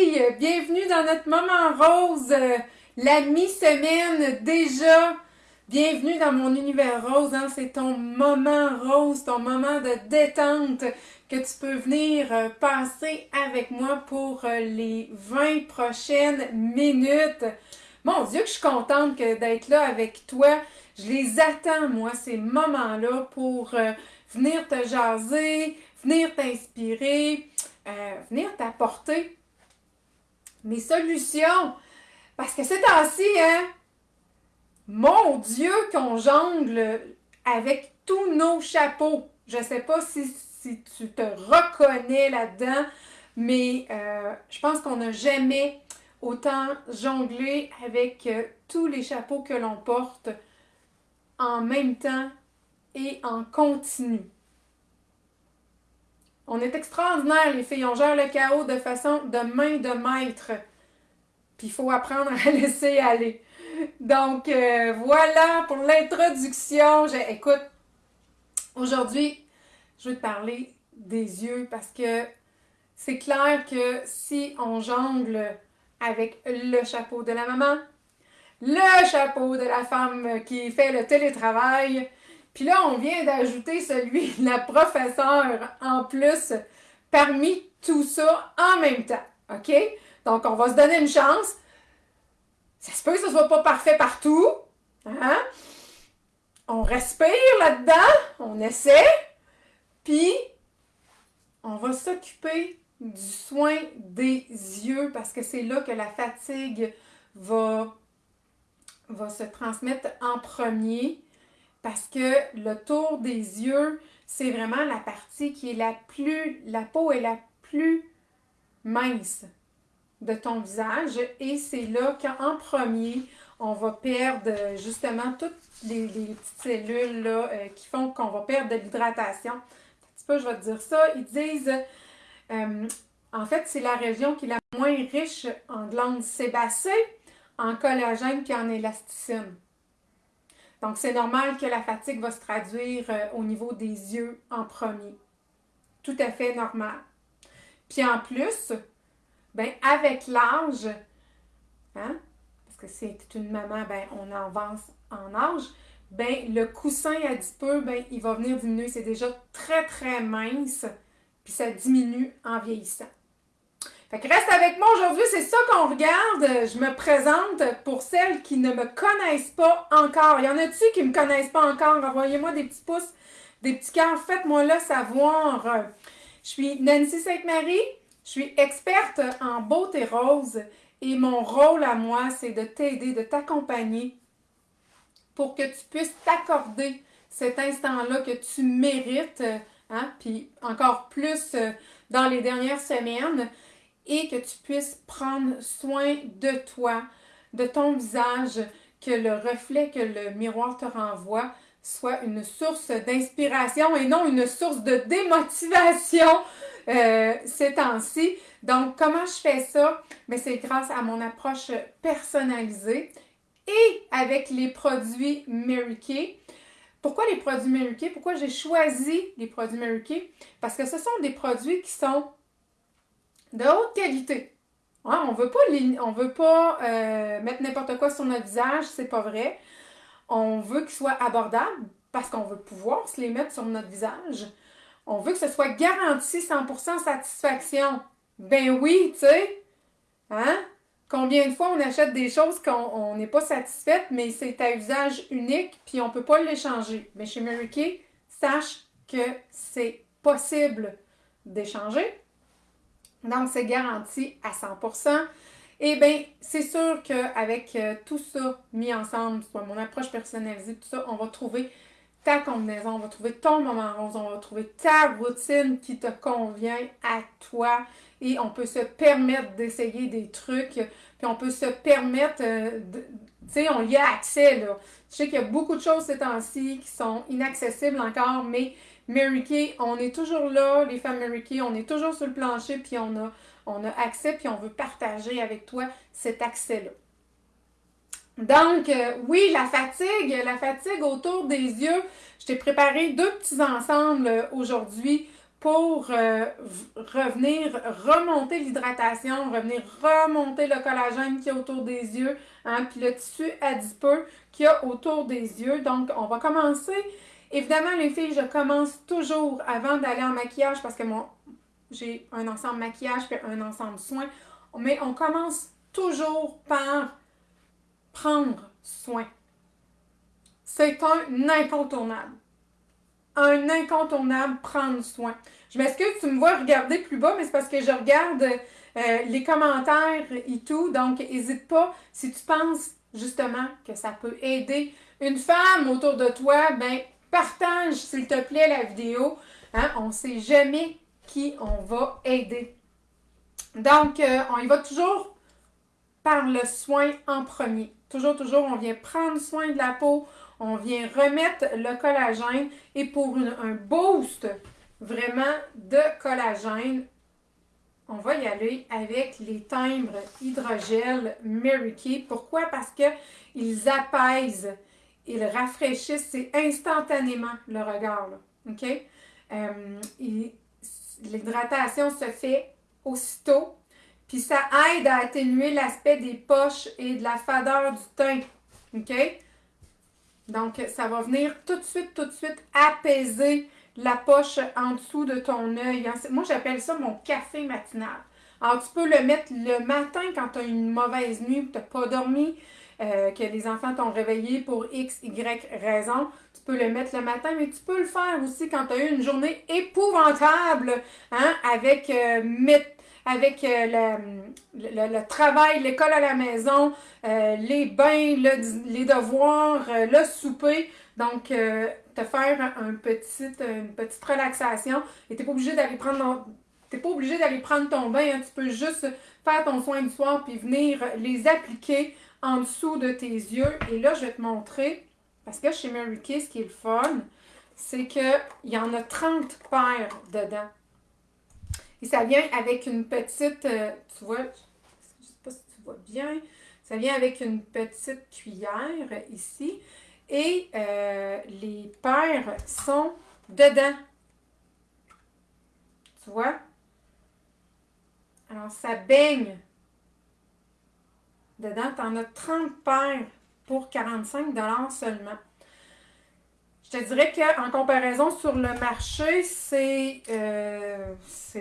filles, bienvenue dans notre moment rose, euh, la mi-semaine déjà. Bienvenue dans mon univers rose, hein. c'est ton moment rose, ton moment de détente que tu peux venir euh, passer avec moi pour euh, les 20 prochaines minutes. Mon Dieu que je suis contente d'être là avec toi. Je les attends, moi, ces moments-là, pour venir te jaser, venir t'inspirer, venir t'apporter mes solutions? Parce que c'est ainsi, hein? Mon Dieu, qu'on jongle avec tous nos chapeaux. Je ne sais pas si, tu te reconnais là-dedans, mais euh, je pense qu'on n'a jamais autant jonglé avec euh, tous les chapeaux que l'on porte en même temps et en continu. On est extraordinaire, les filles. On gère le chaos de façon de main de maître. Puis il faut apprendre à laisser aller. Donc, euh, voilà pour l'introduction. Écoute, aujourd'hui, je vais te parler des yeux parce que c'est clair que si on jongle avec le chapeau de la maman, le chapeau de la femme qui fait le télétravail, puis là, on vient d'ajouter celui de la professeure en plus parmi tout ça en même temps. OK? Donc, on va se donner une chance. Ça se peut que ce ne soit pas parfait partout. Hein? On respire là-dedans, on essaie, puis on va s'occuper du soin des yeux parce que c'est là que la fatigue va, va se transmettre en premier parce que le tour des yeux, c'est vraiment la partie qui est la plus, la peau est la plus mince de ton visage et c'est là qu'en premier, on va perdre justement toutes les, petites cellules là, euh, qui font qu'on va perdre de l'hydratation. Un petit peu, je vais te dire ça. Ils disent, euh, en fait, c'est la région qui est la moins riche en glandes sébacées, en collagène et en élasticine. Donc, c'est normal que la fatigue va se traduire euh, au niveau des yeux en premier. Tout à fait normal. Puis en plus, ben, avec l'âge, hein, parce que c'est une maman, ben, on avance en âge, ben, le coussin adipeux, ben, il va venir diminuer. C'est déjà très, très mince, puis ça diminue en vieillissant. Fait que reste avec moi aujourd'hui, c'est ça qu'on regarde. Je me présente pour celles qui ne me connaissent pas encore. Il y en a-tu qui ne me connaissent pas encore? Envoyez-moi des petits pouces, des petits cœurs. Faites-moi là savoir. Je suis Nancy Sainte-Marie. Je suis experte en beauté rose et mon rôle à moi, c'est de t'aider, de t'accompagner pour que tu puisses t'accorder cet instant-là que tu mérites, hein? puis encore plus euh, dans les dernières semaines et que tu puisses prendre soin de toi, de ton visage, que le reflet que le miroir te renvoie soit une source d'inspiration et non une source de démotivation euh, ces temps-ci. Donc, comment je fais ça? Mais c'est grâce à mon approche personnalisée et avec les produits Mary Kay. Pourquoi les produits Mary Kay? Pourquoi j'ai choisi les produits Mary Kay? Parce que ce sont des produits qui sont de haute qualité. on veut pas, on veut pas euh, mettre n'importe quoi sur notre visage, c'est pas vrai. On veut qu'ils soient abordables parce qu'on veut pouvoir se les mettre sur notre visage. On veut que ce soit garanti 100% satisfaction. Ben oui, tu sais. Hein? Combien de fois on achète des choses qu'on n'est pas satisfaite, mais c'est à usage unique, puis on ne peut pas l'échanger. Mais chez Mary Kay, sache que c'est possible d'échanger. Donc, c'est garanti à 100%. Eh bien, c'est sûr qu'avec euh, tout ça mis ensemble, soit mon approche personnalisée, tout ça, on va trouver ta combinaison, on va trouver ton moment rose, on va trouver ta routine qui te convient à toi et on peut se permettre d'essayer des trucs, puis on peut se permettre, euh, tu sais, on y a accès, là. Je sais qu'il y a beaucoup de choses ces temps-ci qui sont inaccessibles encore, mais Mary Kay, on est toujours là, les femmes Mary Kay, on est toujours sur le plancher, puis on a, on a accès, puis on veut partager avec toi cet accès-là. Donc, euh, oui, la fatigue, la fatigue autour des yeux. Je t'ai préparé deux petits ensembles euh, aujourd'hui pour euh, revenir remonter l'hydratation, revenir remonter le collagène qui est autour des yeux, hein, puis le tissu adipeux qui y a autour des yeux. Donc, on va commencer. Évidemment, les filles, je commence toujours avant d'aller en maquillage parce que mon j'ai un ensemble maquillage puis un ensemble soins. Mais on commence toujours par prendre soin. C'est un incontournable un incontournable prendre soin. Je m'excuse, tu me vois regarder plus bas, mais c'est parce que je regarde euh, les commentaires et tout. Donc, n'hésite pas, si tu penses justement que ça peut aider une femme autour de toi, ben partage s'il te plaît la vidéo. Hein? On ne sait jamais qui on va aider. Donc, euh, on y va toujours par le soin en premier. Toujours, toujours, on vient prendre soin de la peau, on vient remettre le collagène et pour un boost vraiment de collagène, on va y aller avec les timbres hydrogel Mary. Pourquoi? Parce qu'ils apaisent, ils rafraîchissent instantanément le regard. OK? Euh, l'hydratation se fait aussitôt. Puis ça aide à atténuer l'aspect des poches et de la fadeur du teint. OK? Donc, ça va venir tout de suite, tout de suite apaiser la poche en dessous de ton œil. Moi, j'appelle ça mon café matinal. Alors, tu peux le mettre le matin quand tu as une mauvaise nuit, tu n'as pas dormi, euh, que les enfants t'ont réveillé pour X, Y raison. Tu peux le mettre le matin, mais tu peux le faire aussi quand tu as eu une journée épouvantable, hein, avec euh, avec euh, le, travail, l'école à la maison, les bains, les devoirs, le souper. Donc, te faire une petite relaxation. Et tu n'es pas obligé d'aller prendre pas obligé d'aller prendre ton bain. Hein. Tu peux juste faire ton soin du soir puis venir les appliquer en dessous de tes yeux. Et là, je vais te montrer, parce que chez Mary Kay, ce qui est le fun, c'est qu'il y en a 30 paires dedans. Et ça vient avec une petite, euh, tu vois, je ne sais pas si tu vois bien, ça vient avec une petite cuillère ici. Et euh, les paires sont dedans. Tu vois? Alors, ça baigne. Dedans, tu en as 30 paires pour 45 seulement. Je te dirais qu'en comparaison sur le marché, c'est euh,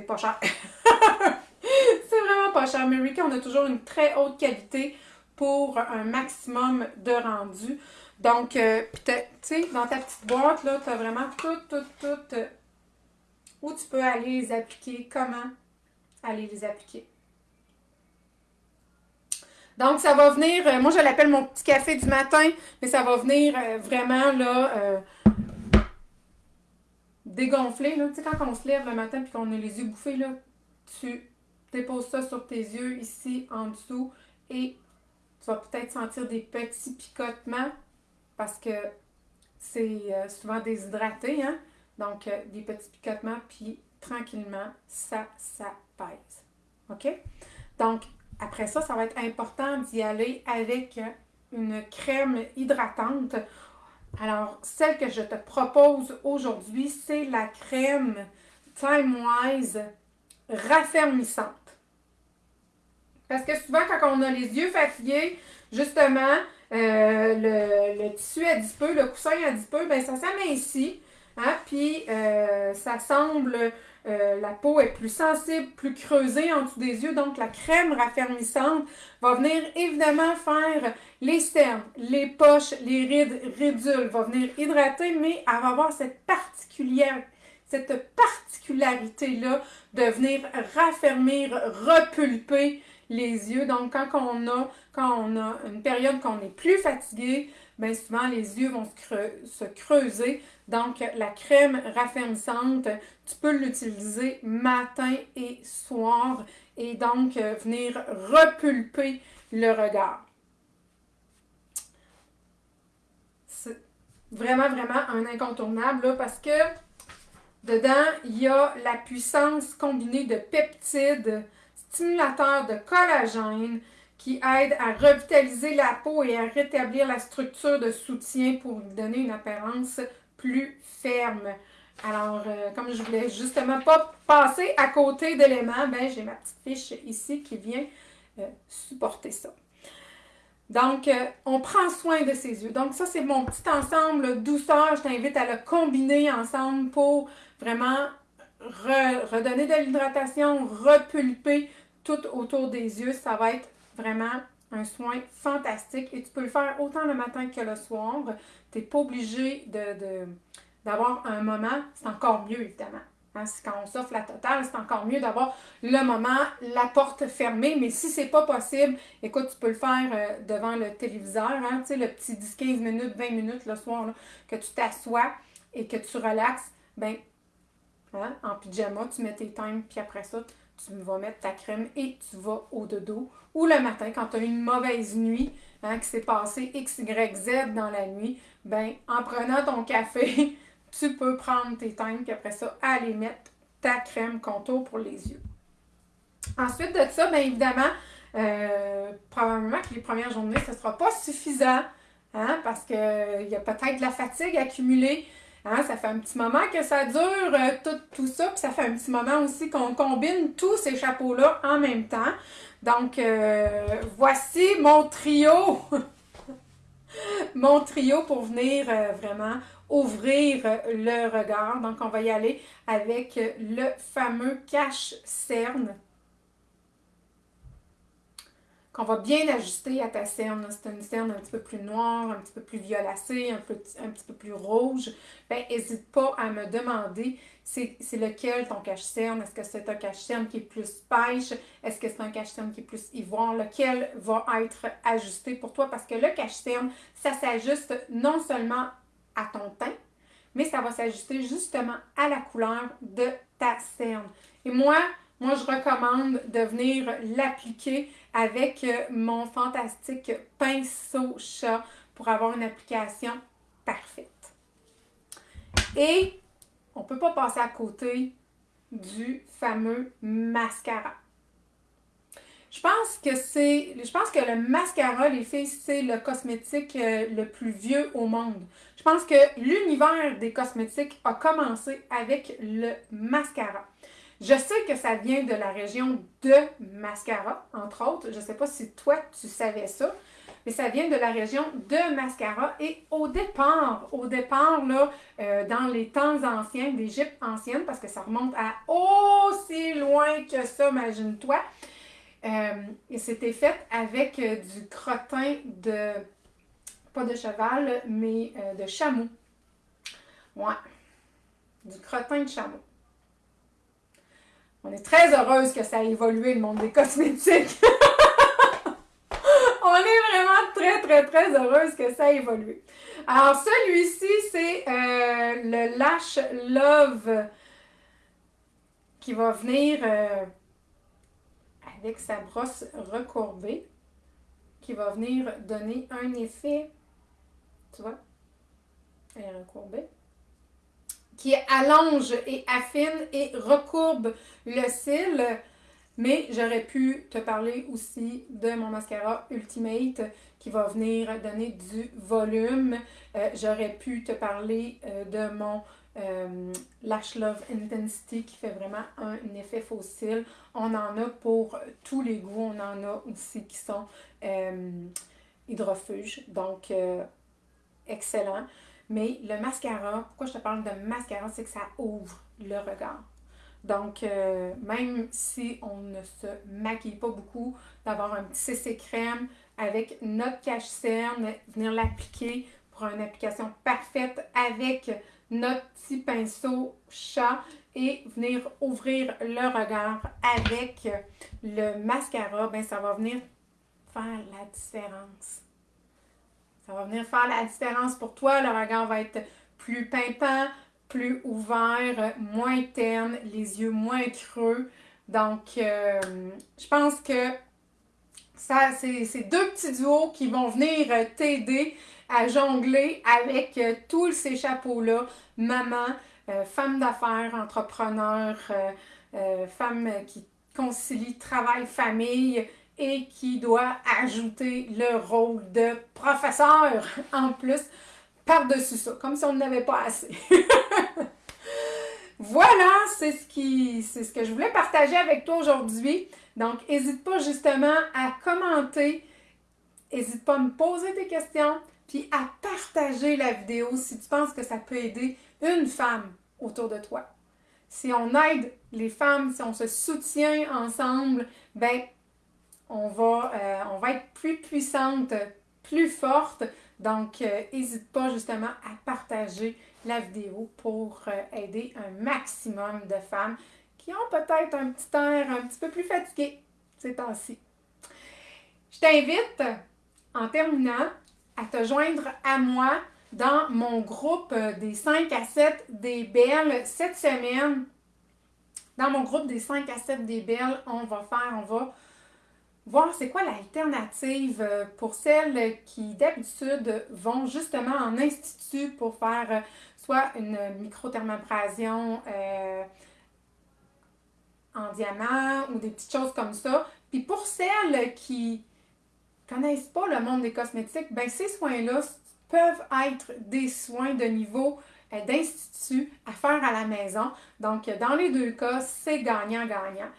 pas cher. c'est vraiment pas cher. Mais on a toujours une très haute qualité pour un maximum de rendu. Donc, euh, tu sais, dans ta petite boîte, là, tu as vraiment tout, tout, tout euh, où tu peux aller les appliquer, comment aller les appliquer. Donc, ça va venir, euh, moi je l'appelle mon petit café du matin, mais ça va venir euh, vraiment là, euh, dégonfler. Tu sais, quand on se lève le matin et qu'on a les yeux bouffés, là, tu déposes ça sur tes yeux ici en dessous et tu vas peut-être sentir des petits picotements parce que c'est souvent déshydraté. Hein? Donc, des petits picotements, puis tranquillement, ça, ça pèse. OK? Donc, après ça, ça va être important d'y aller avec une crème hydratante. Alors, celle que je te propose aujourd'hui, c'est la crème Time Wise raffermissante. Parce que souvent, quand on a les yeux fatigués, justement, euh, le, tissu adipeux, le coussin adipeux, ben ça s'amincit. Hein? Puis, euh, ça semble euh, la peau est plus sensible, plus creusée en dessous des yeux. Donc, la crème raffermissante va venir évidemment faire les cernes, les poches, les rides, ridules. Va venir hydrater, mais elle va avoir cette particulière, cette particularité-là de venir raffermir, repulper les yeux. Donc, quand on a, une période qu'on est plus fatigué, bien souvent les yeux vont se, creuser. Donc, la crème raffermissante, tu peux l'utiliser matin et soir et donc euh, venir repulper le regard. C'est vraiment, vraiment un incontournable parce que dedans, il y a la puissance combinée de peptides, stimulateurs de collagène, qui aide à revitaliser la peau et à rétablir la structure de soutien pour lui donner une apparence plus ferme. Alors, euh, comme je voulais justement pas passer à côté d'éléments, ben j'ai ma petite fiche ici qui vient euh, supporter ça. Donc, euh, on prend soin de ses yeux. Donc, ça, c'est mon petit ensemble douceur. Je t'invite à le combiner ensemble pour vraiment redonner de l'hydratation, repulper tout autour des yeux. Ça va être vraiment un soin fantastique et tu peux le faire autant le matin que le soir. Tu n'es pas obligé de d'avoir un moment, c'est encore mieux évidemment. Hein, quand on s'offre la totale, c'est encore mieux d'avoir le moment, la porte fermée. Mais si c'est pas possible, écoute, tu peux le faire euh, devant le téléviseur, hein, tu sais, le petit 10-15 minutes, 20 minutes le soir, que tu t'assois et que tu relaxes, ben, hein, en pyjama, tu mets tes times, puis après ça, tu vas mettre ta crème et tu vas au dodo. Ou le matin, quand tu as une mauvaise nuit, hein, qui s'est passé X, Y, Z dans la nuit, ben, en prenant ton café, tu peux prendre tes teintes, puis après ça, aller mettre ta crème contour pour les yeux. Ensuite de ça, bien évidemment, euh, probablement que les premières journées, ce ne sera pas suffisant, hein, parce qu'il y a peut-être de la fatigue accumulée. Hein, ça fait un petit moment que ça dure, euh, tout, ça, puis ça fait un petit moment aussi qu'on combine tous ces chapeaux-là en même temps. Donc, euh, voici mon trio, mon trio pour venir vraiment ouvrir le regard. Donc, on va y aller avec le fameux cache-cerne qu'on va bien ajuster à ta cerne. C'est une cerne un petit peu plus noire, un petit peu plus violacée, un, un petit peu plus rouge. Ben, n'hésite pas à me demander c'est lequel ton cache-cerne? Est-ce que c'est un cache-cerne qui est plus pêche? Est-ce que c'est un cache-cerne qui est plus ivoire? Lequel va être ajusté pour toi? Parce que le cache-cerne, ça s'ajuste non seulement à ton teint, mais ça va s'ajuster justement à la couleur de ta cerne. Et moi, moi, je recommande de venir l'appliquer avec euh, mon fantastique pinceau chat pour avoir une application parfaite. Et on ne peut pas passer à côté du fameux mascara. Je pense que le mascara, les filles, c'est le cosmétique euh, le plus vieux au monde. Je pense que l'univers des cosmétiques a commencé avec le mascara. Je sais que ça vient de la région de mascara, entre autres. Je ne sais pas si toi, tu savais ça, mais ça vient de la région de mascara. Et au départ, au départ, là, euh, dans les temps anciens, d'Égypte ancienne, parce que ça remonte à aussi loin que ça, imagine-toi, euh, c'était fait avec euh, du crottin de, pas de cheval, mais de chameau. Ouais, du crottin de chameau. On est très heureuse que ça a évolué le monde des cosmétiques. On est vraiment très, très, très heureuse que ça a évolué. Alors, celui-ci, c'est le Lash Love qui va venir avec sa brosse recourbée qui va venir donner un effet, tu vois, elle est recourbée, qui allonge et affine et recourbe le cil. Mais j'aurais pu te parler aussi de mon mascara Ultimate qui va venir donner du volume. Euh, j'aurais pu te parler euh, de mon euh, Lash Love Intensity qui fait vraiment un, effet fossile. On en a pour tous les goûts. On en a aussi qui sont hydrofuges. Donc, excellent. Mais le mascara, pourquoi je te parle de mascara, c'est que ça ouvre le regard. Donc, même si on ne se maquille pas beaucoup, d'avoir un petit CC crème avec notre cache-cerne, venir l'appliquer pour une application parfaite avec notre petit pinceau chat et venir ouvrir le regard avec le mascara, ben ça va venir faire la différence. Ça va venir faire la différence pour toi. Le regard va être plus pimpant, plus ouvert, moins terne, les yeux moins creux. Donc, euh, je pense que ça, c'est ces deux petits duos qui vont venir t'aider à jongler avec euh, tous ces chapeaux-là. Maman, euh, femme d'affaires, entrepreneur, euh, femme qui concilie travail, famille et qui doit ajouter le rôle de professeur en plus par-dessus ça, comme si on n'avait pas assez. Voilà, c'est ce, qui, ce que je voulais partager avec toi aujourd'hui. Donc, n'hésite pas justement à commenter, n'hésite pas à me poser des questions, puis à partager la vidéo si tu penses que ça peut aider une femme autour de toi. Si on aide les femmes, si on se soutient ensemble, ben on va, euh, on va être plus puissante, plus forte. Donc, n'hésite euh, pas justement à partager la vidéo pour euh, aider un maximum de femmes qui ont peut-être un petit air un petit peu plus fatigué ces temps-ci. Je t'invite, en terminant, à te joindre à moi dans mon groupe des 5 à 7 des belles cette semaine. Dans mon groupe des 5 à 7 des belles, on va faire, on va voir c'est quoi l'alternative euh, pour celles qui d'habitude vont justement en institut pour faire euh, soit une microthermabrasion euh, en diamant ou des petites choses comme ça. Puis pour celles qui connaissent pas le monde des cosmétiques, ben ces soins-là peuvent être des soins de niveau d'institut à faire à la maison. Donc, dans les deux cas, c'est gagnant-gagnant.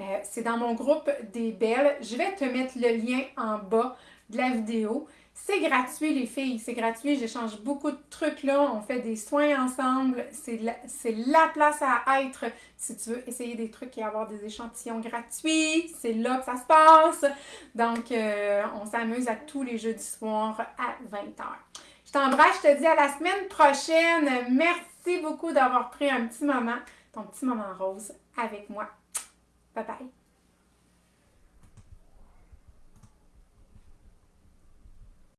Euh, c'est dans mon groupe des belles. Je vais te mettre le lien en bas de la vidéo. C'est gratuit, les filles. C'est gratuit. J'échange beaucoup de trucs là. On fait des soins ensemble. C'est la, place à être si tu veux essayer des trucs et avoir des échantillons gratuits. C'est là que ça se passe. Donc, euh, on s'amuse à tous les jeudis soirs à 20h. Je t'embrasse. Je te dis à la semaine prochaine. Merci beaucoup d'avoir pris un petit moment, ton petit moment rose avec moi. 拜拜。